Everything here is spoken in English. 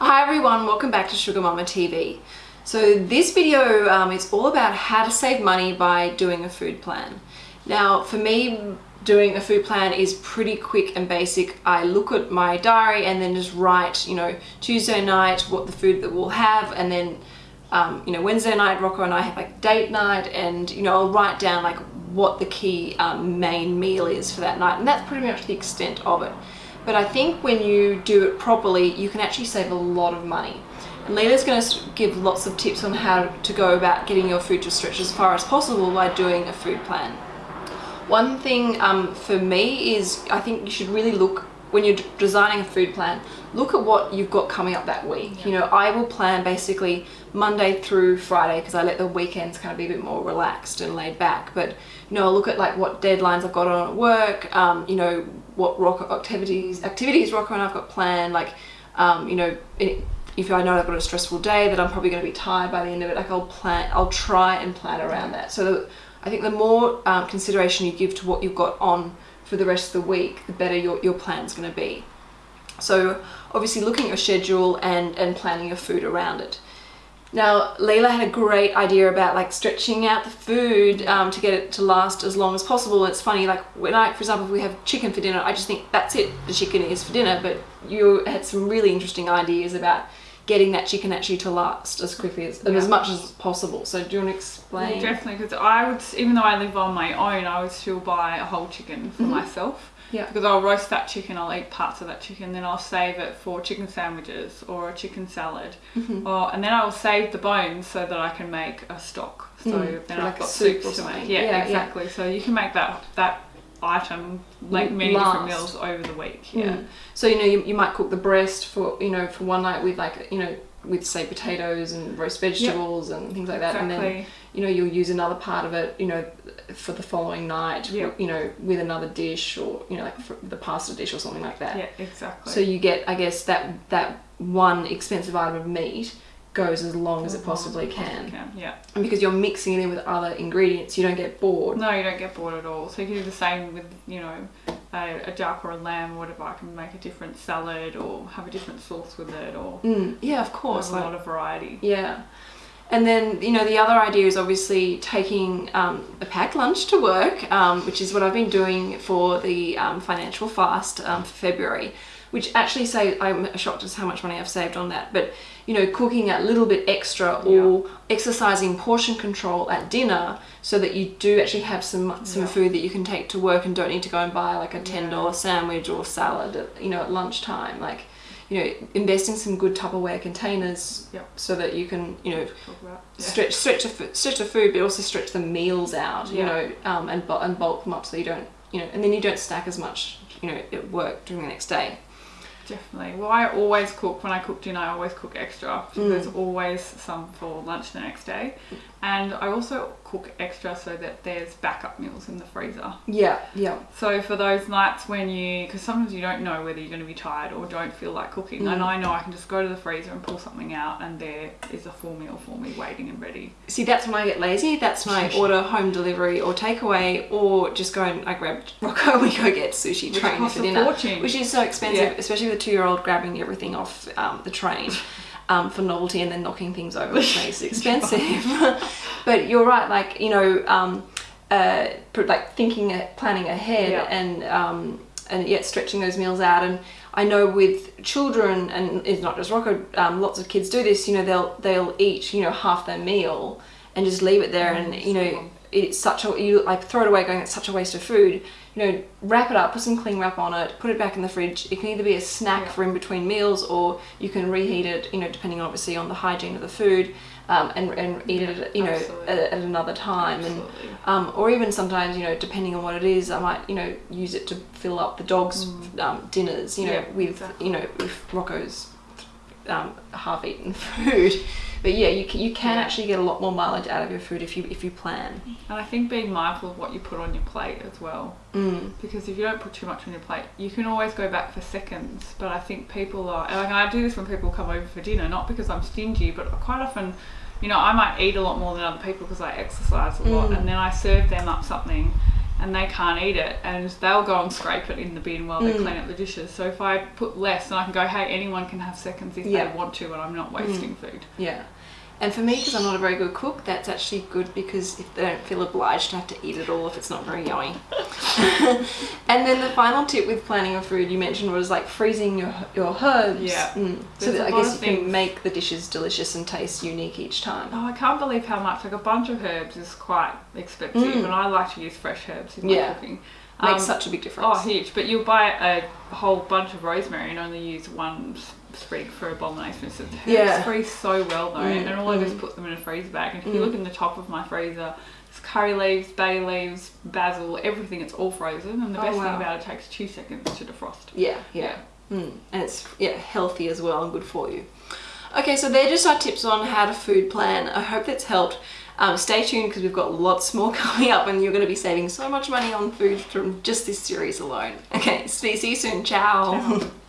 Hi everyone, welcome back to Sugar Mama TV. So this video um, is all about how to save money by doing a food plan. Now for me, doing a food plan is pretty quick and basic. I look at my diary and then just write, you know, Tuesday night, what the food that we'll have and then, um, you know, Wednesday night, Rocco and I have like date night and, you know, I'll write down like what the key um, main meal is for that night and that's pretty much the extent of it. But I think when you do it properly, you can actually save a lot of money. And Leela's going to give lots of tips on how to go about getting your food to stretch as far as possible by doing a food plan. One thing um, for me is I think you should really look when you're designing a food plan, look at what you've got coming up that week. You know, I will plan basically Monday through Friday because I let the weekends kind of be a bit more relaxed and laid back. But, you know, I'll look at like what deadlines I've got on at work, um, you know, what rock activities, activities Rocco and I've got planned, like, um, you know, if I know I've got a stressful day that I'm probably going to be tired by the end of it, like I'll plan, I'll try and plan around that. So the, I think the more um, consideration you give to what you've got on for the rest of the week, the better your, your plan's going to be. So obviously looking at your schedule and, and planning your food around it. Now, Leila had a great idea about like stretching out the food um, to get it to last as long as possible. It's funny, like when I, for example, if we have chicken for dinner, I just think that's it, the chicken is for dinner. But you had some really interesting ideas about getting that chicken actually to last as quickly as, yeah. as much as possible. So do you want to explain? Yeah, definitely, because I would, even though I live on my own, I would still buy a whole chicken for mm -hmm. myself. Yeah. Because I'll roast that chicken, I'll eat parts of that chicken, then I'll save it for chicken sandwiches or a chicken salad. Mm -hmm. Or and then I will save the bones so that I can make a stock. So mm, then I've like got soup to make. Yeah, yeah exactly. Yeah. So you can make that that item like many Last. different meals over the week yeah mm. so you know you, you might cook the breast for you know for one night with like you know with say potatoes and roast vegetables yep. and things like that exactly. and then you know you'll use another part of it you know for the following night yep. you know with another dish or you know like the pasta dish or something like that yeah exactly so you get i guess that that one expensive item of meat goes as long as, as it possibly can. can. Yeah. And because you're mixing it in with other ingredients, you don't get bored. No, you don't get bored at all. So you can do the same with, you know, a, a duck or a lamb or whatever. I can make a different salad or have a different sauce with it or... Mm, yeah, of course. a lot of variety. Yeah. And then, you know, the other idea is obviously taking um, a packed lunch to work, um, which is what I've been doing for the um, financial fast um, for February which actually say I'm shocked as how much money I've saved on that. But you know, cooking a little bit extra or yeah. exercising portion control at dinner so that you do actually have some some yeah. food that you can take to work and don't need to go and buy like a ten dollar yeah. sandwich or salad. At, you know, at lunchtime, like you know, invest in some good Tupperware containers yep. so that you can, you know, stretch stretch the stretch the food, but also stretch the meals out, you know, um, and and bulk them up so you don't, you know, and then you don't stack as much, you know, at work during the next day. Definitely. Well, I always cook, when I cook dinner, I always cook extra. So mm. There's always some for lunch the next day. And I also cook extra so that there's backup meals in the freezer. Yeah, yeah. So for those nights when you, because sometimes you don't know whether you're going to be tired or don't feel like cooking. Mm. And I know I can just go to the freezer and pull something out and there is a full meal for me waiting and ready. See, that's when I get lazy. That's when I order home delivery or takeaway or just go and I grab Rocco and we go get sushi train for dinner. Fortune. Which is so expensive, yeah. especially with a two-year-old grabbing everything off um, the train. um, for novelty and then knocking things over which makes it expensive. but you're right, like, you know, um, uh, like thinking, uh, planning ahead yeah. and, um, and yet stretching those meals out. And I know with children, and it's not just Rocco, um, lots of kids do this, you know, they'll, they'll eat, you know, half their meal and just leave it there. Mm, and, you know, it's such a, you like throw it away going, it's such a waste of food you know, wrap it up, put some cling wrap on it, put it back in the fridge. It can either be a snack yeah. for in between meals or you can reheat it, you know, depending obviously on the hygiene of the food um, and, and eat it, you know, at, at, another time. Absolutely. And um, Or even sometimes, you know, depending on what it is, I might, you know, use it to fill up the dog's mm. um, dinners, you know, yeah, with, exactly. you know, with Rocco's um, half-eaten food. But yeah, you can, you can yeah. actually get a lot more mileage out of your food if you if you plan. And I think being mindful of what you put on your plate as well. Mm. Because if you don't put too much on your plate, you can always go back for seconds. But I think people are like I do this when people come over for dinner, not because I'm stingy, but quite often, you know, I might eat a lot more than other people because I exercise a lot, mm. and then I serve them up something and they can't eat it and they'll go and scrape it in the bin while they Mm. clean up the dishes. So if I put less, then I can go, hey, anyone can have seconds if Yeah. Mm. they want to, and I'm not wasting food. Yeah. And for me, because I'm not a very good cook, that's actually good because if they don't feel obliged to have to eat it all if it's not very yummy. and then the final tip with planning your food you mentioned was like freezing your your herbs. Yeah. Mm. So that a I guess you can make the dishes delicious and taste unique each time. Oh, I can't believe how much. Like a bunch of herbs is quite expensive, Mm. and I like to use fresh herbs in my Yeah. cooking. Makes Um, such a big difference. Oh, huge! But you'll buy a whole bunch of rosemary and only use one sprig for a. For instance, herbs Yeah. freeze so well though, Mm, and all I do is mm. put them in a freezer bag. And if Mm. you look in the top of my freezer, it's curry leaves, bay leaves, basil, everything. It's all frozen, and the Oh, best wow. thing about it, it takes two seconds to defrost. Yeah, yeah. Mm. And it's yeah healthy as well and good for you. Okay, so they're just our tips on how to food plan. I hope that's helped. Um, stay tuned because we've got lots more coming up and you're going to be saving so much money on food from just this series alone. Okay, see, see you soon. Ciao. Ciao.